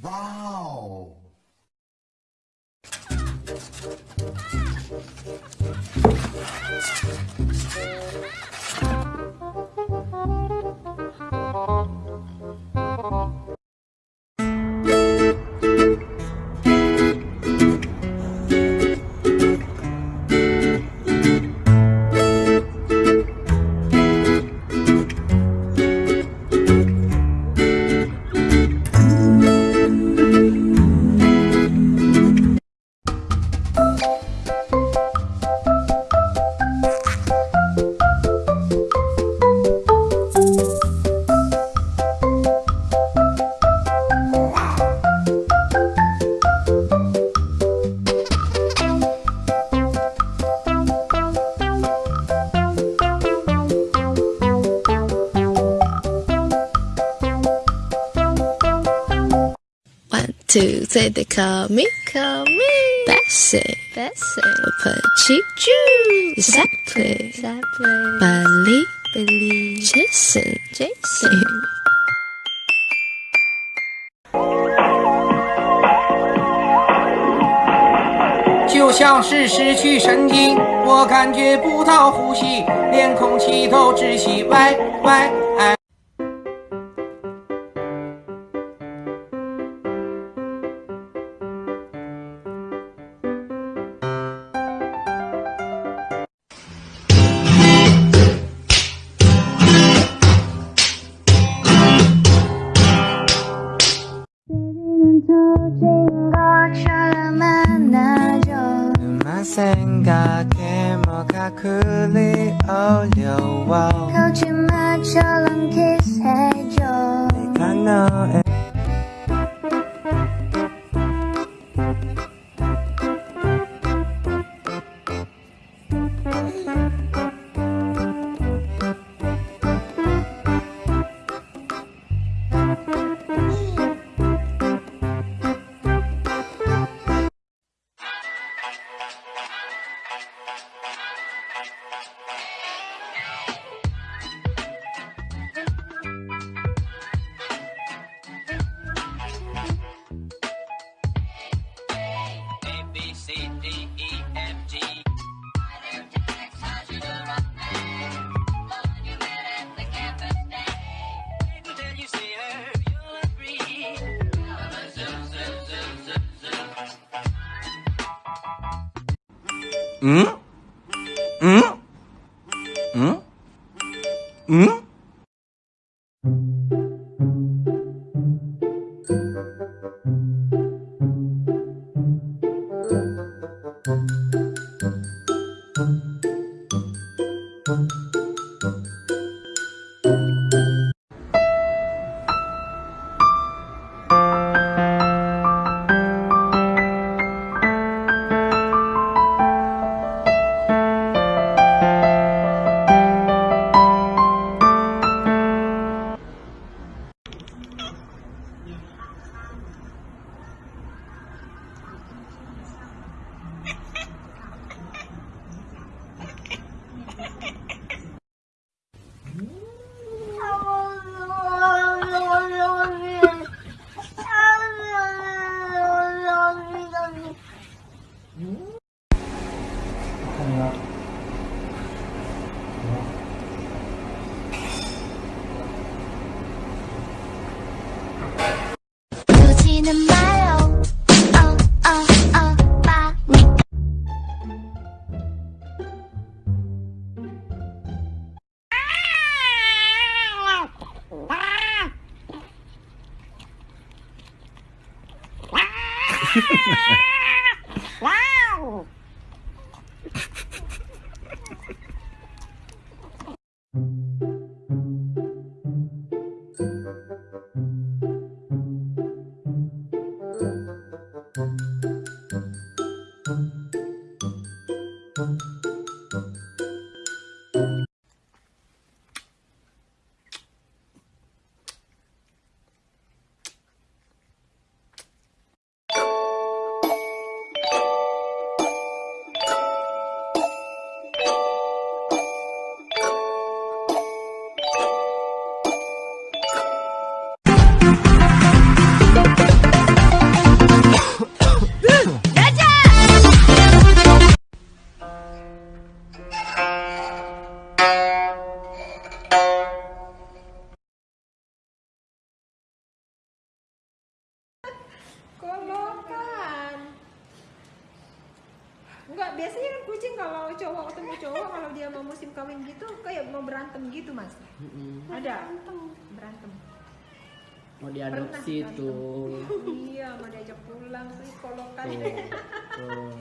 Wow! Two, three, they call me, call me Bessie, Bessie. Petit Jew, exactly, exactly. Billy, Billy, Jason, Jason. 就像是失去神经，我感觉不到呼吸，连空气都窒息。喂喂，really all your wow How you much all 응? 응? 응? 응? Biasanya kan kucing kalau cowok ketemu cowok kalau dia mau musim kawin gitu kayak mau berantem gitu mas. Mm-mm. Ada berantem. mau diadopsi tuh iya mau diajak pulang sih kalau kan. tuh tuh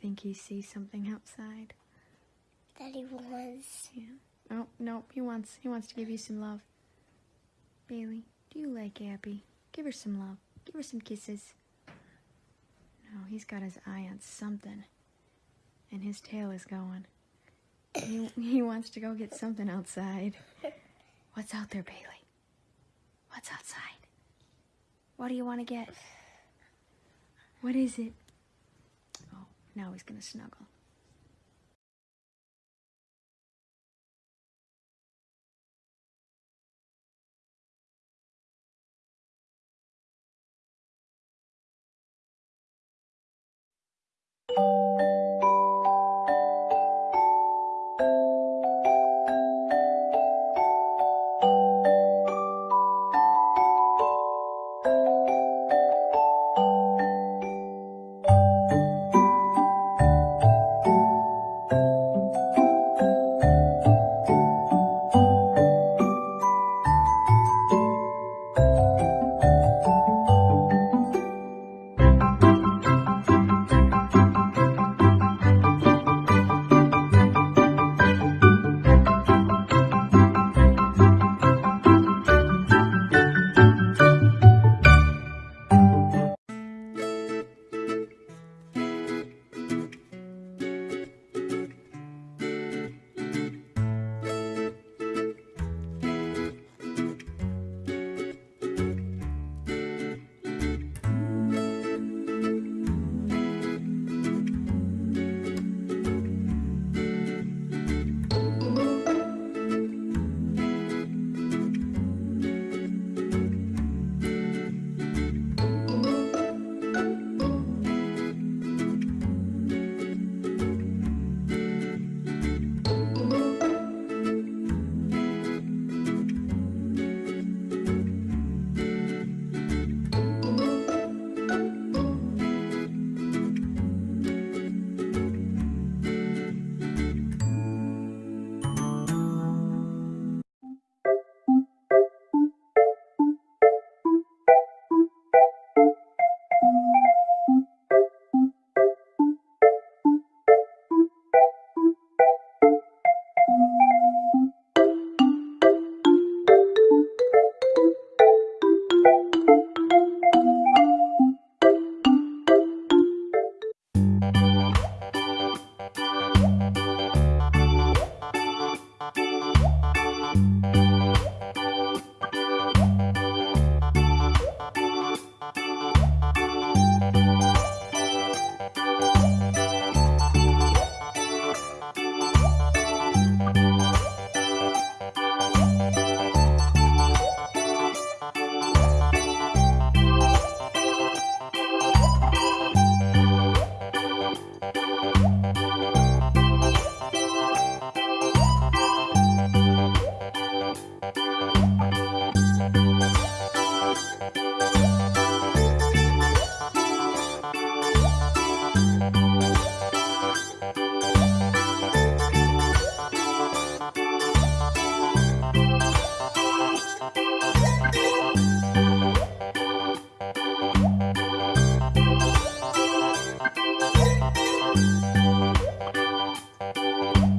think he sees something outside. That he wants. Yeah. Oh no, he wants he wants to give you some love. Bailey, do you like Abby? Give her some love. Give her some kisses. No, he's got his eye on something. And his tail is going. He, he wants to go get something outside. What's out there, Bailey? What's outside? What do you want to get? What is it? Now he's gonna snuggle.